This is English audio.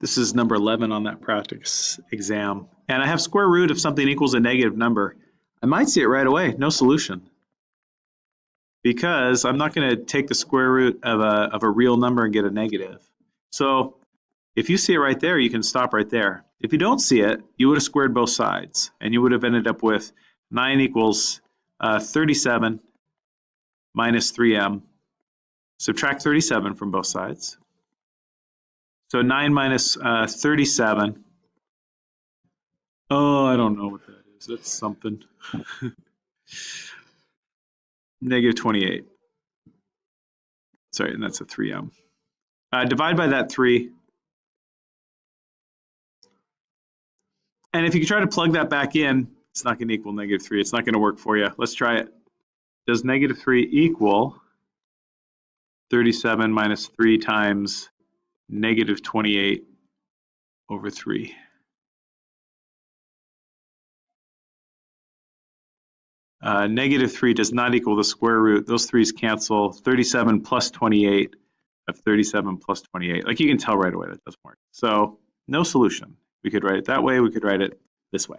This is number 11 on that practice exam. And I have square root of something equals a negative number. I might see it right away, no solution. Because I'm not going to take the square root of a, of a real number and get a negative. So if you see it right there, you can stop right there. If you don't see it, you would have squared both sides. And you would have ended up with 9 equals uh, 37 minus 3m. Subtract 37 from both sides. So 9 minus, uh, 37. Oh, I don't know what that is. That's something. Negative 28. Sorry, and that's a 3m. Uh, divide by that 3. And if you try to plug that back in, it's not going to equal negative 3. It's not going to work for you. Let's try it. Does negative 3 equal 37 minus 3 times negative 28 over 3. Uh, negative 3 does not equal the square root. Those 3's cancel. 37 plus 28 of 37 plus 28. Like you can tell right away that doesn't work. So no solution. We could write it that way. We could write it this way.